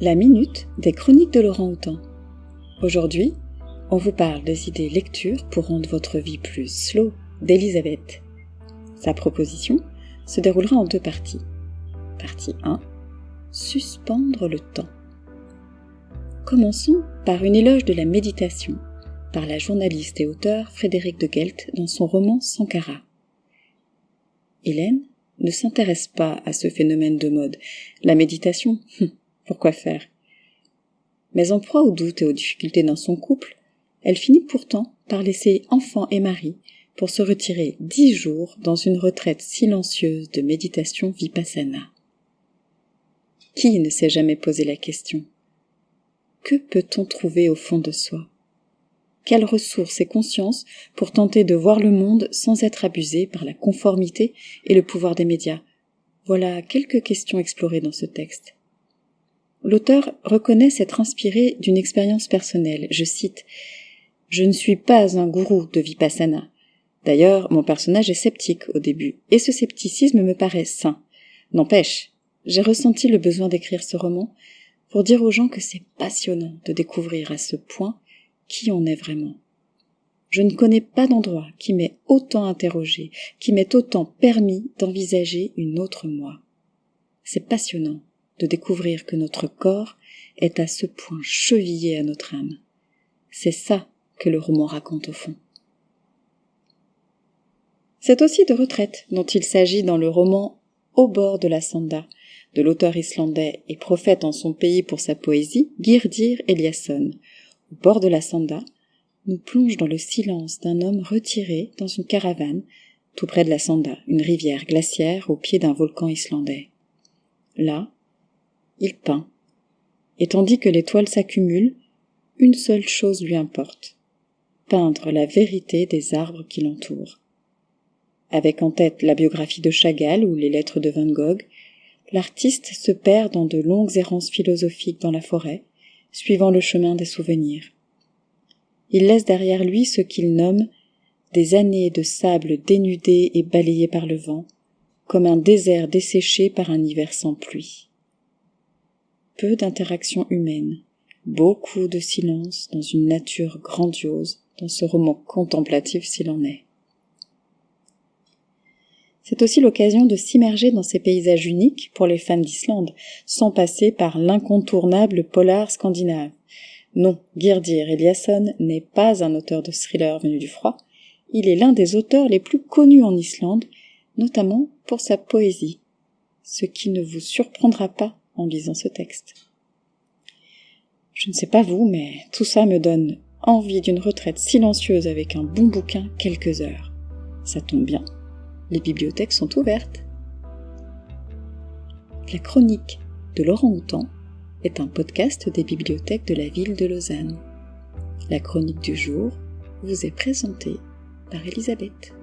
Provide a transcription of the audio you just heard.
La minute des chroniques de Laurent Houtan. Aujourd'hui, on vous parle des idées lecture pour rendre votre vie plus slow d'Elisabeth. Sa proposition se déroulera en deux parties. Partie 1. Suspendre le temps. Commençons par une éloge de la méditation par la journaliste et auteure Frédéric de Gelt dans son roman Sankara. Hélène ne s'intéresse pas à ce phénomène de mode. La méditation, pourquoi faire? Mais en proie aux doutes et aux difficultés dans son couple, elle finit pourtant par laisser enfant et mari pour se retirer dix jours dans une retraite silencieuse de méditation vipassana. Qui ne s'est jamais posé la question? Que peut-on trouver au fond de soi? Quelles ressources et conscience pour tenter de voir le monde sans être abusé par la conformité et le pouvoir des médias? Voilà quelques questions explorées dans ce texte. L'auteur reconnaît s'être inspiré d'une expérience personnelle. Je cite Je ne suis pas un gourou de Vipassana. D'ailleurs, mon personnage est sceptique au début, et ce scepticisme me paraît sain. N'empêche, j'ai ressenti le besoin d'écrire ce roman pour dire aux gens que c'est passionnant de découvrir à ce point qui on est vraiment. Je ne connais pas d'endroit qui m'ait autant interrogé, qui m'ait autant permis d'envisager une autre moi. C'est passionnant de découvrir que notre corps est à ce point chevillé à notre âme. C'est ça que le roman raconte au fond. C'est aussi de retraite dont il s'agit dans le roman Au bord de la Sanda de l'auteur islandais et prophète en son pays pour sa poésie, Girdir Eliasson. Au bord de la Sanda, nous plonge dans le silence d'un homme retiré dans une caravane tout près de la Sanda, une rivière glaciaire au pied d'un volcan islandais. Là, il peint. Et tandis que les toiles s'accumulent, une seule chose lui importe peindre la vérité des arbres qui l'entourent. Avec en tête la biographie de Chagall ou les lettres de Van Gogh, l'artiste se perd dans de longues errances philosophiques dans la forêt, suivant le chemin des souvenirs. Il laisse derrière lui ce qu'il nomme des années de sable dénudé et balayé par le vent, comme un désert desséché par un hiver sans pluie peu d'interactions humaines, beaucoup de silence dans une nature grandiose, dans ce roman contemplatif s'il en est. C'est aussi l'occasion de s'immerger dans ces paysages uniques pour les fans d'Islande, sans passer par l'incontournable polar scandinave. Non, Girdir Eliasson n'est pas un auteur de thriller venu du froid, il est l'un des auteurs les plus connus en Islande, notamment pour sa poésie, ce qui ne vous surprendra pas en lisant ce texte. Je ne sais pas vous, mais tout ça me donne envie d'une retraite silencieuse avec un bon bouquin quelques heures. Ça tombe bien, les bibliothèques sont ouvertes. La chronique de Laurent Houtan est un podcast des bibliothèques de la ville de Lausanne. La chronique du jour vous est présentée par Elisabeth.